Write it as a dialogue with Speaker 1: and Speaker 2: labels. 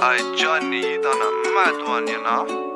Speaker 1: Johnny, you done a mad one, you know.